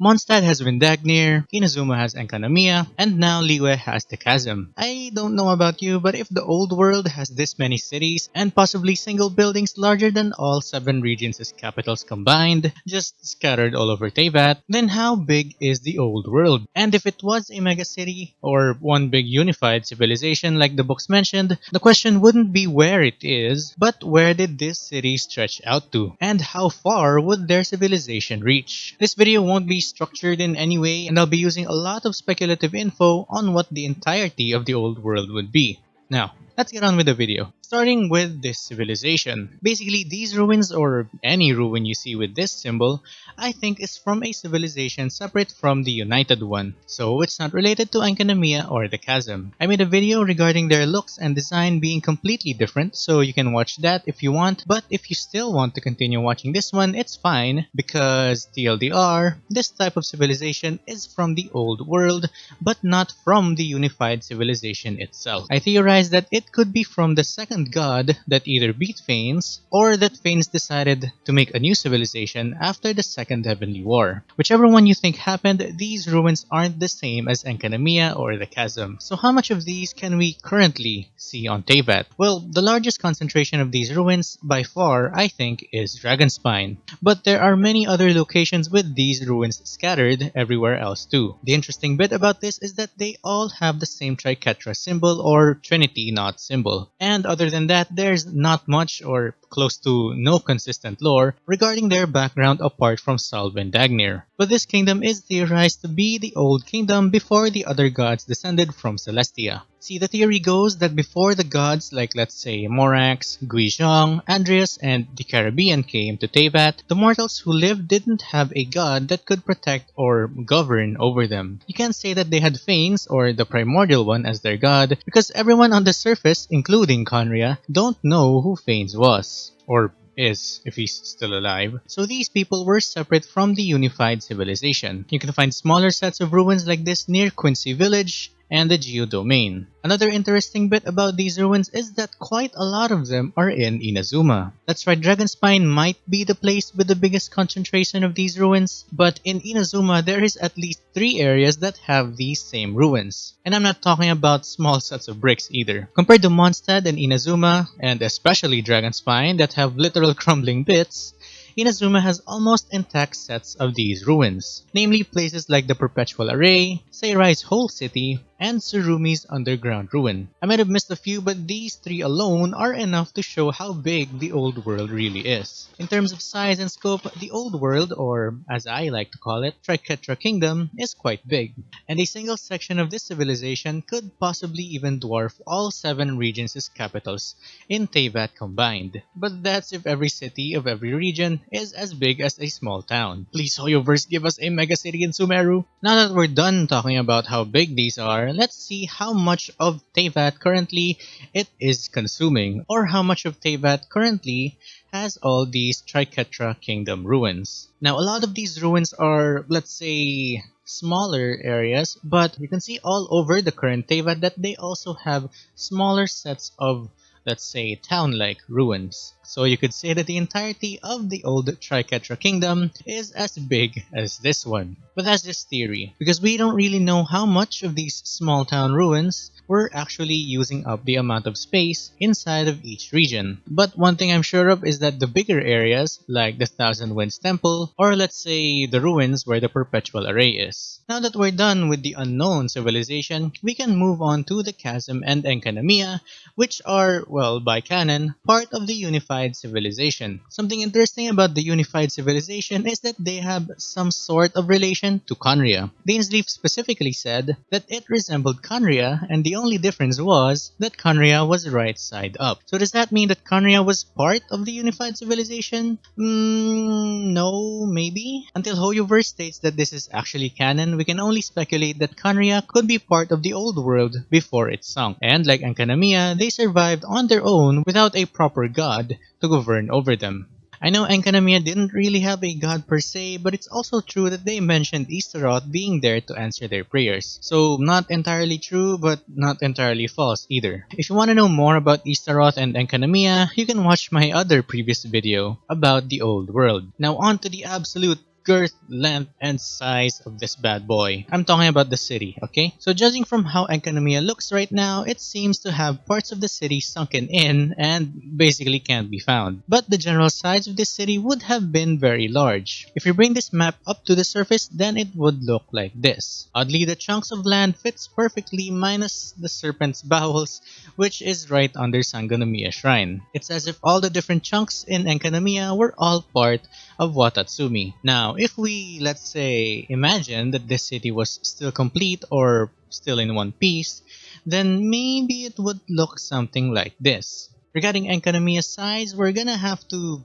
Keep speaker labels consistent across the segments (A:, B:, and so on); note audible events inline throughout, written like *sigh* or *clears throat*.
A: Mondstadt has Windagnyr, Inazuma has Enkanomiya, and now Liyue has the Chasm. I don't know about you, but if the old world has this many cities, and possibly single buildings larger than all 7 regions' capitals combined, just scattered all over Teyvat, then how big is the old world? And if it was a megacity, or one big unified civilization like the books mentioned, the question wouldn't be where it is, but where did this city stretch out to? And how far would their civilization reach? This video won't be structured in any way and I'll be using a lot of speculative info on what the entirety of the old world would be. Now, let's get on with the video. Starting with this civilization. Basically, these ruins, or any ruin you see with this symbol, I think is from a civilization separate from the United one, so it's not related to Enkanomiya or the Chasm. I made a video regarding their looks and design being completely different, so you can watch that if you want, but if you still want to continue watching this one, it's fine, because TLDR, this type of civilization is from the old world, but not from the unified civilization itself. I theorize that it could be from the second god that either beat Phanes, or that Phanes decided to make a new civilization after the Second Heavenly War. Whichever one you think happened, these ruins aren't the same as Enkanomiya or the Chasm. So how much of these can we currently see on Teyvat? Well, the largest concentration of these ruins, by far, I think, is Dragonspine. But there are many other locations with these ruins scattered everywhere else too. The interesting bit about this is that they all have the same Triquetra symbol or Trinity knot symbol. And other than that, there's not much or close to no consistent lore regarding their background apart from Sal Vindagnyr. But this kingdom is theorized to be the old kingdom before the other gods descended from Celestia. See, the theory goes that before the gods like let's say Morax, Guizhong, Andrias, and the Caribbean came to Teyvat, the mortals who lived didn't have a god that could protect or govern over them. You can't say that they had Phanes or the primordial one as their god because everyone on the surface, including Khaenri'ah, don't know who Phanes was. Or is, if he's still alive. So these people were separate from the unified civilization. You can find smaller sets of ruins like this near Qingce Village, and the Geodomain. Another interesting bit about these ruins is that quite a lot of them are in Inazuma. That's right, Dragonspine might be the place with the biggest concentration of these ruins, but in Inazuma there is at least three areas that have these same ruins. And I'm not talking about small sets of bricks either. Compared to Mondstadt and Inazuma, and especially Dragonspine that have literal *laughs* crumbling bits, Inazuma has almost intact sets of these ruins, namely places like the Perpetual Array, Seirai's whole city, and Tsurumi's underground ruin. I might have missed a few but these three alone are enough to show how big the old world really is. In terms of size and scope, the old world, or as I like to call it, Triquetra Kingdom, is quite big, and a single section of this civilization could possibly even dwarf all seven regions' capitals in Teyvat combined. But that's if every city of every region is as big as a small town. Please Hoyoverse give us a mega city in Sumeru! Now that we're done talking about how big these are, let's see how much of Teyvat currently it is consuming, or how much of Teyvat currently has all these Triquetra Kingdom ruins. Now, a lot of these ruins are, let's say, smaller areas, but you can see all over the current Teyvat that they also have smaller sets of, let's say, town-like ruins. So you could say that the entirety of the old Triquetra kingdom is as big as this one. But that's just theory, because we don't really know how much of these small town ruins were actually using up the amount of space inside of each region. But one thing I'm sure of is that the bigger areas, like the Thousand Winds Temple, or let's say the ruins where the Perpetual Array is. Now that we're done with the unknown civilization, we can move on to the Chasm and Enkanomiya, which are, well, by canon, part of the unified civilization. Something interesting about the unified civilization is that they have some sort of relation to Khaenri'ah. Dainsleif specifically said that it resembled Khaenri'ah and the only difference was that Khaenri'ah was right side up. So does that mean that Khaenri'ah was part of the unified civilization? Mm, no, maybe? Until Hoyoverse states that this is actually canon, we can only speculate that Khaenri'ah could be part of the old world before it sunk. And like Enkanomiya, they survived on their own without a proper god to govern over them. I know Enkanomiya didn't really have a god per se, but it's also true that they mentioned Ishtaroth being there to answer their prayers. So not entirely true, but not entirely false either. If you want to know more about Ishtaroth and Enkanomiya, you can watch my other previous video about the old world. Now on to the absolute girth, length, and size of this bad boy. I'm talking about the city, okay? So judging from how Enkanomiya looks right now, it seems to have parts of the city sunken in and basically can't be found. But the general size of this city would have been very large. If you bring this map up to the surface, then it would look like this. Oddly, the chunks of land fits perfectly minus the serpent's *laughs* bowels, which is right under Sangonomiya Shrine. It's as if all the different chunks in Enkanomiya were all part of Watatsumi. Now, if we, let's say, imagine that this city was still complete or still in one piece, then maybe it would look something like this. Regarding Enkanomiya's size, we're gonna have to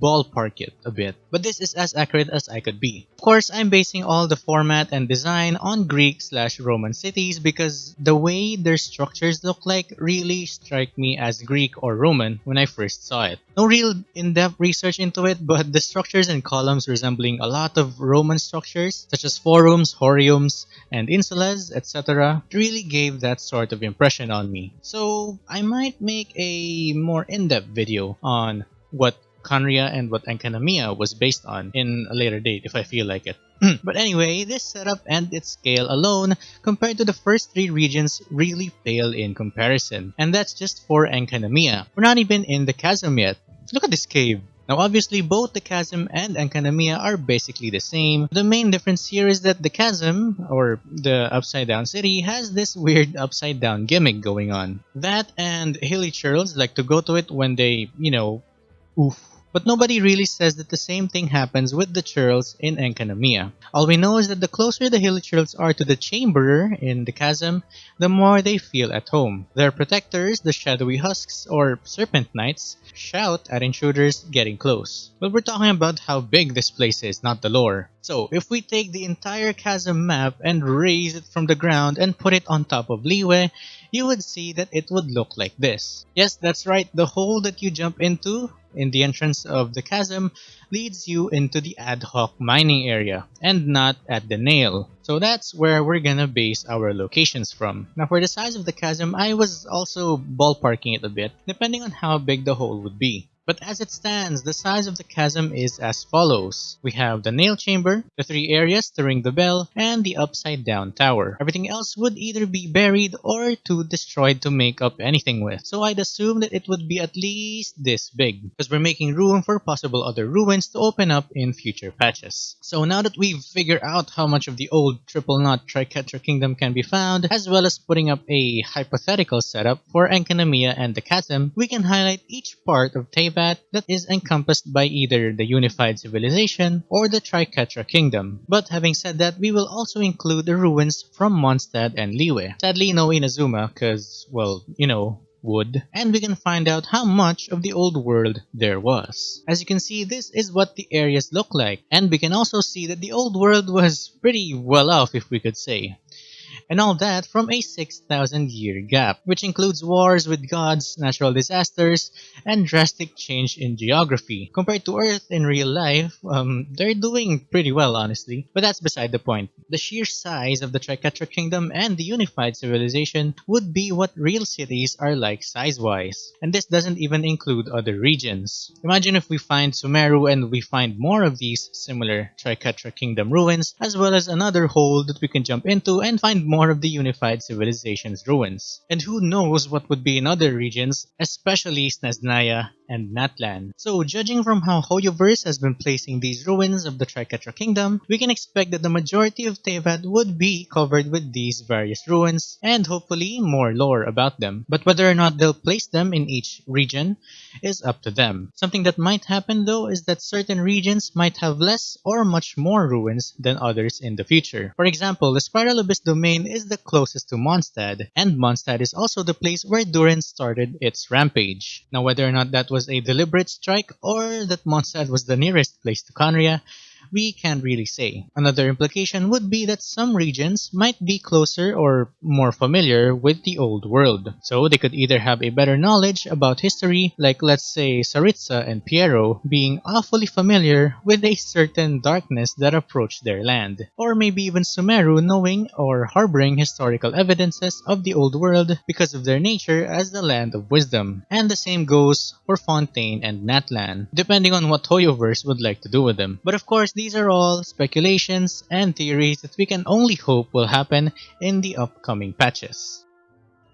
A: ballpark it a bit, but this is as accurate as I could be. Of course, I'm basing all the format and design on Greek slash Roman cities because the way their structures look like really strike me as Greek or Roman when I first saw it. No real in-depth research into it, but the structures and columns resembling a lot of Roman structures such as forums, horiums, and insulas, etc. really gave that sort of impression on me. So I might make a more in-depth video on what Khaenri'ah and what Enkanomiya was based on in a later date if I feel like it. *clears throat* but anyway, this setup and its scale alone compared to the first three regions really pale in comparison. And that's just for Enkanomiya. We're not even in the chasm yet. Look at this cave. Now obviously both the chasm and Enkanomiya are basically the same. The main difference here is that the chasm, or the upside down city, has this weird upside down gimmick going on. That and hilichurls like to go to it when they, you know, oof but nobody really says that the same thing happens with the churls in Enkanomiya. All we know is that the closer the hilichurls are to the chamberer in the chasm, the more they feel at home. Their protectors, the shadowy husks or serpent knights, shout at intruders getting close. But we're talking about how big this place is, not the lore. So, if we take the entire chasm map and raise it from the ground and put it on top of Liyue, you would see that it would look like this. Yes, that's right, the hole that you jump into in the entrance of the chasm leads you into the ad hoc mining area and not at the nail. So that's where we're gonna base our locations from. Now for the size of the chasm, I was also ballparking it a bit, depending on how big the hole would be. But as it stands, the size of the chasm is as follows. We have the nail chamber, the three areas to ring the bell, and the upside down tower. Everything else would either be buried or too destroyed to make up anything with. So I'd assume that it would be at least this big, because we're making room for possible other ruins to open up in future patches. So now that we've figured out how much of the old triple knot Triquetra kingdom can be found, as well as putting up a hypothetical setup for Enkanomiya and the chasm, we can highlight each part of That is encompassed by either the unified civilization or the Triquetra kingdom. But having said that, we will also include the ruins from Mondstadt and Liyue. Sadly, no Inazuma, cause, well, you know, wood, and we can find out how much of the old world there was. As you can see, this is what the areas look like, and we can also see that the old world was pretty well off if we could say and all that from a 6,000 year gap, which includes wars with gods, natural disasters, and drastic change in geography. Compared to Earth in real life, um, they're doing pretty well honestly, but that's beside the point. The sheer size of the Triquetra Kingdom and the unified civilization would be what real cities are like size-wise, and this doesn't even include other regions. Imagine if we find Sumeru and we find more of these similar Triquetra Kingdom ruins, as well as another hole that we can jump into and find more more of the unified civilization's ruins. And who knows what would be in other regions, especially Snezhnaya and Natlan. So judging from how Hoyoverse has been placing these ruins of the Triquetra Kingdom, we can expect that the majority of Teyvat would be covered with these various ruins, and hopefully more lore about them. But whether or not they'll place them in each region is up to them. Something that might happen though is that certain regions might have less or much more ruins than others in the future. For example, the Spiral Abyss domain is the closest to Mondstadt, and Mondstadt is also the place where Durin started its rampage. Now whether or not that was was a deliberate strike or that Mondstadt was the nearest place to Khaenri'ah we can't really say. Another implication would be that some regions might be closer or more familiar with the old world. So they could either have a better knowledge about history, like let's say Tsaritsa and Pierro being awfully familiar with a certain darkness that approached their land. Or maybe even Sumeru knowing or harboring historical evidences of the old world because of their nature as the land of wisdom. And the same goes for Fontaine and Natlan, depending on what Hoyoverse would like to do with them. But of course, these are all speculations and theories that we can only hope will happen in the upcoming patches.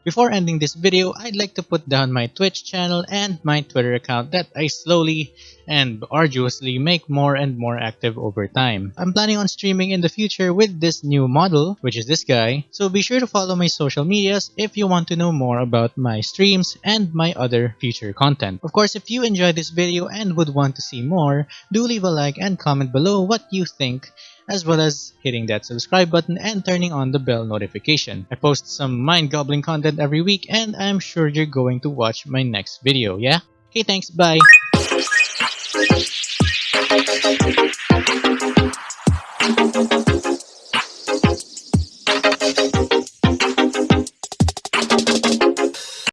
A: Before ending this video, I'd like to put down my Twitch channel and my Twitter account that I slowly and arduously make more and more active over time. I'm planning on streaming in the future with this new model, which is this guy, so be sure to follow my social medias if you want to know more about my streams and my other future content. Of course, if you enjoyed this video and would want to see more, do leave a like and comment below what you think as well as hitting that subscribe button and turning on the bell notification. I post some mind-gobbling content every week and I'm sure you're going to watch my next video, yeah? Okay, thanks, bye!